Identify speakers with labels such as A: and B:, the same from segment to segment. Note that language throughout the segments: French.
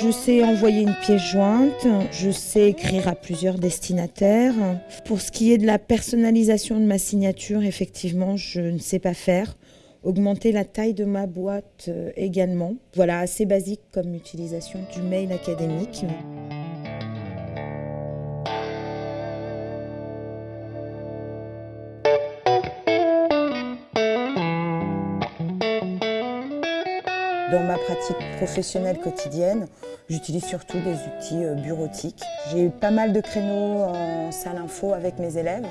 A: Je sais envoyer une pièce jointe, je sais écrire à plusieurs destinataires. Pour ce qui est de la personnalisation de ma signature, effectivement, je ne sais pas faire. Augmenter la taille de ma boîte euh, également. Voilà, assez basique comme utilisation du mail académique. Dans ma pratique professionnelle quotidienne, j'utilise surtout des outils euh, bureautiques. J'ai eu pas mal de créneaux en salle info avec mes élèves.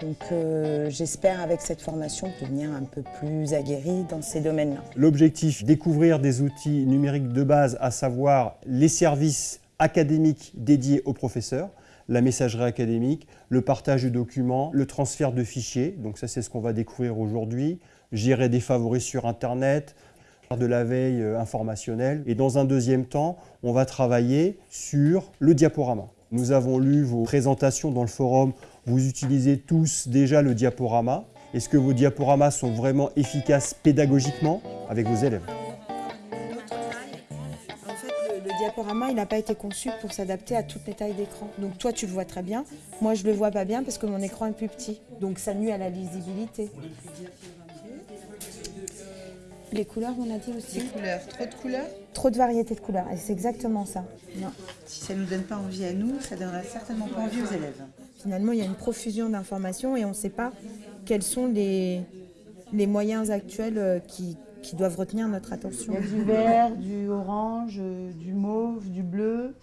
A: Donc euh, j'espère avec cette formation devenir un peu plus aguerri dans ces domaines-là.
B: L'objectif, découvrir des outils numériques de base, à savoir les services académiques dédiés aux professeurs, la messagerie académique, le partage de documents, le transfert de fichiers. Donc ça, c'est ce qu'on va découvrir aujourd'hui. Gérer des favoris sur Internet, de la veille euh, informationnelle. Et dans un deuxième temps, on va travailler sur le diaporama. Nous avons lu vos présentations dans le forum. Vous utilisez tous déjà le diaporama. Est-ce que vos diaporamas sont vraiment efficaces pédagogiquement avec vos élèves?
A: Le diaporama, il n'a pas été conçu pour s'adapter à toutes les tailles d'écran. Donc toi, tu le vois très bien. Moi, je le vois pas bien parce que mon écran est plus petit. Donc ça nuit à la lisibilité. Les couleurs, on a dit aussi.
C: Couleurs, trop de couleurs
A: Trop de variété de couleurs. Et c'est exactement ça.
C: Non. Si ça ne nous donne pas envie à nous, ça donnera certainement pas envie aux élèves.
A: Finalement, il y a une profusion d'informations et on ne sait pas quels sont les, les moyens actuels euh, qui, qui doivent retenir notre attention.
D: Il y a du vert, du orange, euh, du mauve, du bleu.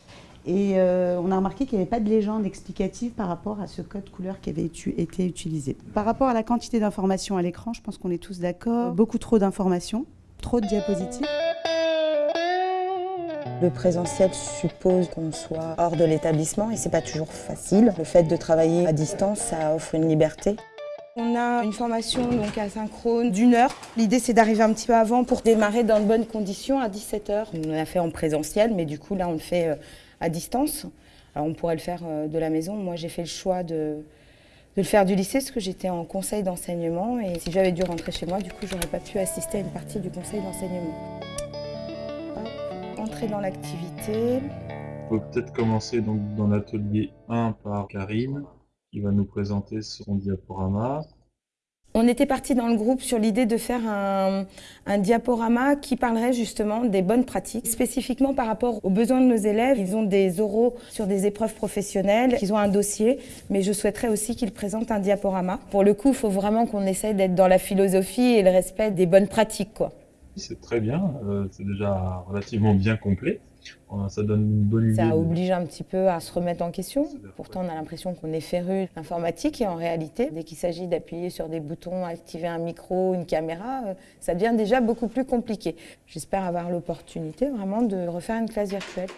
D: Et euh, on a remarqué qu'il n'y avait pas de légende explicative par rapport à ce code couleur qui avait été utilisé. Par rapport à la quantité d'informations à l'écran, je pense qu'on est tous d'accord. Beaucoup trop d'informations, trop de diapositives.
A: Le présentiel suppose qu'on soit hors de l'établissement et c'est pas toujours facile. Le fait de travailler à distance, ça offre une liberté. On a une formation donc asynchrone d'une heure. L'idée c'est d'arriver un petit peu avant pour démarrer dans de bonnes conditions à 17h. On l'a fait en présentiel mais du coup là on le fait à distance. On pourrait le faire de la maison. Moi j'ai fait le choix de, de, le faire du lycée parce que j'étais en conseil d'enseignement et si j'avais dû rentrer chez moi, du coup j'aurais pas pu assister à une partie du conseil d'enseignement. Entrer dans l'activité.
E: On peut peut-être commencer donc dans l'atelier 1 par Karine qui va nous présenter son diaporama.
A: On était parti dans le groupe sur l'idée de faire un, diaporama qui parlerait justement des bonnes pratiques, spécifiquement par rapport aux besoins de nos élèves. Ils ont des oraux sur des épreuves professionnelles, ils ont un dossier, mais je souhaiterais aussi qu'ils présentent un diaporama. Pour le coup, il faut vraiment qu'on essaye d'être dans la philosophie et le respect des bonnes pratiques.
E: C'est très bien, euh, c'est déjà relativement bien complet. Ça donne une bonne idée.
A: Ça oblige un petit peu à se remettre en question. Pourtant, on a l'impression qu'on est féru d'informatique et en réalité, dès qu'il s'agit d'appuyer sur des boutons, activer un micro, une caméra, ça devient déjà beaucoup plus compliqué. J'espère avoir l'opportunité vraiment de refaire une classe virtuelle.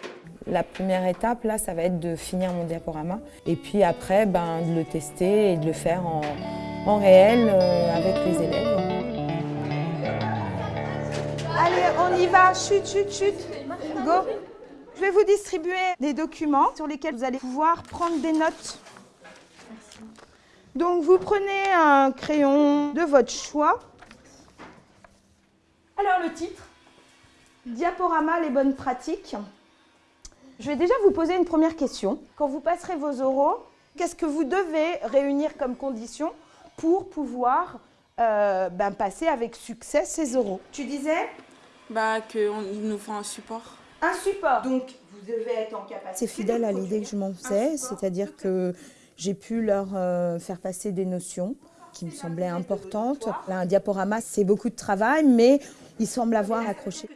A: La première étape, là, ça va être de finir mon diaporama et puis après, ben, de le tester et de le faire en, en réel euh, avec les élèves.
F: Allez, on y va, chut, chut, chut, go Je vais vous distribuer des documents sur lesquels vous allez pouvoir prendre des notes. Donc vous prenez un crayon de votre choix. Alors le titre, Diaporama, les bonnes pratiques. Je vais déjà vous poser une première question. Quand vous passerez vos oraux, qu'est-ce que vous devez réunir comme condition pour pouvoir euh, ben, passer avec succès ces oraux? Tu disais
G: bah, qu'il nous faut un support.
F: Un support Donc, vous devez être en capacité...
A: C'est fidèle à l'idée que je m'en faisais, c'est-à-dire que j'ai pu leur euh, faire passer des notions qui me semblaient importantes. Là, un diaporama, c'est beaucoup de travail, mais il semble avoir accroché.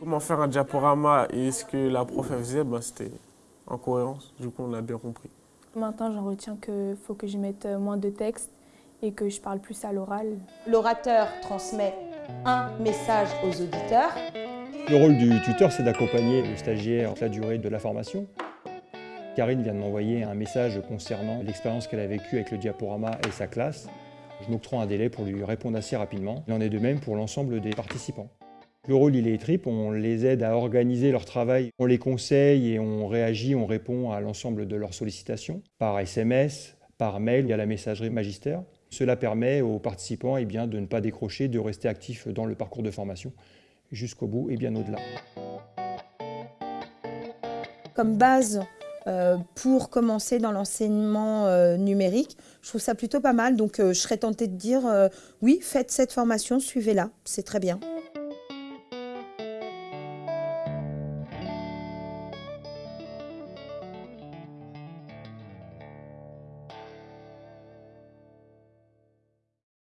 H: Comment faire un diaporama et ce que la prof faisait, bah, c'était en cohérence. Du coup, on a bien compris.
I: Maintenant, j'en retiens qu'il faut que je mette moins de texte et que je parle plus à l'oral.
F: L'orateur transmet un message aux auditeurs.
B: Le rôle du tuteur, c'est d'accompagner le stagiaire toute la durée de la formation. Karine vient de m'envoyer un message concernant l'expérience qu'elle a vécue avec le diaporama et sa classe. Je m'octroie un délai pour lui répondre assez rapidement. Il en est de même pour l'ensemble des participants. Le rôle, il est triple. On les aide à organiser leur travail. On les conseille et on réagit, on répond à l'ensemble de leurs sollicitations par SMS, par mail, via la messagerie magistère. Cela permet aux participants eh bien, de ne pas décrocher, de rester actifs dans le parcours de formation jusqu'au bout et bien au-delà.
A: comme base euh, pour commencer dans l'enseignement euh, numérique. Je trouve ça plutôt pas mal, donc euh, je serais tentée de dire oui, faites cette formation, suivez-la, c'est très bien.